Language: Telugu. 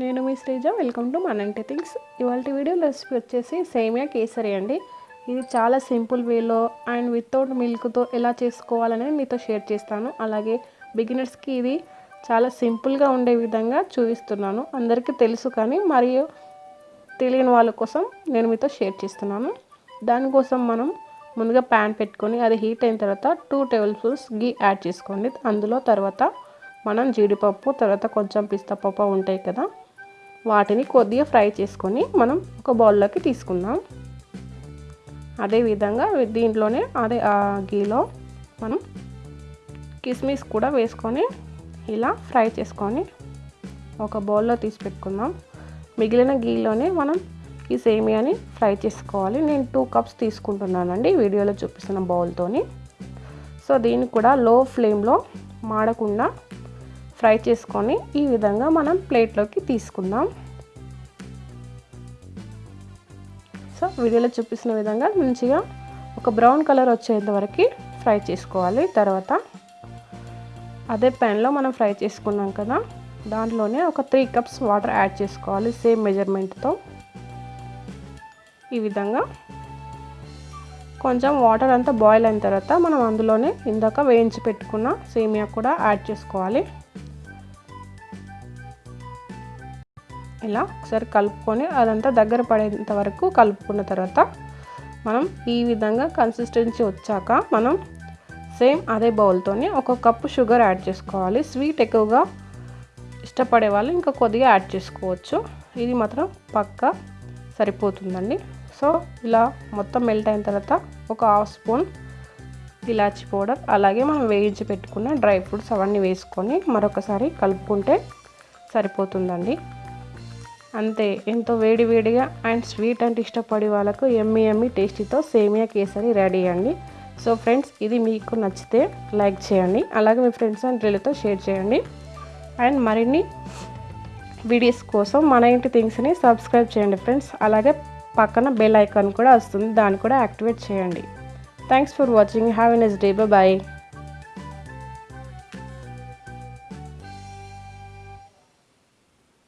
నేను మీ శ్రీజ. వెల్కమ్ టు మనంటి థింగ్స్ ఇవాళ వీడియో రెసిపీ వచ్చేసి సేమియా కేసరి అండి. ఇది చాలా సింపుల్ వేలో అండ్ వితౌట్ మిల్క్తో ఎలా చేసుకోవాలనేది మీతో షేర్ చేస్తాను. అలాగే బిగినర్స్కి ఇది చాలా సింపుల్గా ఉండే విధంగా చూపిస్తున్నాను. అందరికీ తెలుసు కానీ మరియు తెలియని వాళ్ళ కోసం నేను మీతో షేర్ చేస్తున్నాను. దానికోసం మనం ముందుగా ప్యాన్ పెట్టుకొని అది హీట్ అయిన తర్వాత టూ టేబుల్ స్పూన్స్ గీ యాడ్ చేసుకోండి. అందులో తర్వాత మనం జీడిపప్పు తర్వాత కొంచెం పిస్తా పప్పు ఉంటాయి కదా వాటిని కొద్దిగా ఫ్రై చేసుకొని మనం ఒక బౌల్లోకి తీసుకుందాం. అదేవిధంగా దీంట్లోనే అదే ఆ గీలో మనం కిస్మిస్ కూడా వేసుకొని ఇలా ఫ్రై చేసుకొని ఒక బౌల్లో తీసి పెట్టుకుందాం. మిగిలిన గీలోనే మనం ఈ సేమియాని ఫ్రై చేసుకోవాలి. నేను టూ కప్స్ తీసుకుంటున్నానండి వీడియోలో చూపిస్తున్న బౌల్తోని. సో దీన్ని కూడా లో ఫ్లేమ్లో మాడకుండా ఫ్రై చేసుకొని ఈ విధంగా మనం ప్లేట్లోకి తీసుకుందాం. సో వీడియోలో చూపిస్తున్న విధంగా మంచిగా ఒక బ్రౌన్ కలర్ వచ్చేంత వరకు ఫ్రై చేసుకోవాలి. తర్వాత అదే ప్యాన్లో మనం ఫ్రై చేసుకున్నాం కదా దాంట్లోనే ఒక త్రీ కప్స్ వాటర్ యాడ్ చేసుకోవాలి సేమ్ మెజర్మెంట్తో. ఈ విధంగా కొంచెం వాటర్ అంతా బాయిల్ అయిన తర్వాత మనం అందులోనే ఇందాక వేయించి పెట్టుకున్న సేమియా కూడా యాడ్ చేసుకోవాలి. ఇలా ఒకసారి కలుపుకొని అదంతా దగ్గర పడేంత వరకు కలుపుకున్న తర్వాత మనం ఈ విధంగా కన్సిస్టెన్సీ వచ్చాక మనం సేమ్ అదే బౌల్తోని ఒక కప్పు షుగర్ యాడ్ చేసుకోవాలి. స్వీట్ ఎక్కువగా ఇష్టపడే వాళ్ళు ఇంకా కొద్దిగా యాడ్ చేసుకోవచ్చు. ఇది మాత్రం పక్కా సరిపోతుందండి. సో ఇలా మొత్తం మెల్ట్ అయిన తర్వాత ఒక హాఫ్ స్పూన్ ఇలాచి పౌడర్ అలాగే మనం వేయించి పెట్టుకున్న డ్రై ఫ్రూట్స్ అవన్నీ వేసుకొని మరొకసారి కలుపుకుంటే సరిపోతుందండి. అంతే. ఎంతో వేడివేడిగా అండ్ స్వీట్ అంటే ఇష్టపడే వాళ్ళకు ఎమ్మి ఎమ్మి టేస్టీతో సేమియా కేసరి రెడీ అండి. సో ఫ్రెండ్స్ ఇది మీకు నచ్చితే లైక్ చేయండి అలాగే మీ ఫ్రెండ్స్ అండ్ రిలేతో షేర్ చేయండి. అండ్ మరిన్ని వీడియోస్ కోసం మన ఇంటి థింగ్స్ని సబ్స్క్రైబ్ చేయండి ఫ్రెండ్స్ అలాగే పక్కన బెల్ ఐకాన్ కూడా వస్తుంది దాన్ని కూడా యాక్టివేట్ చేయండి. Thanks for watching have a nice day bye.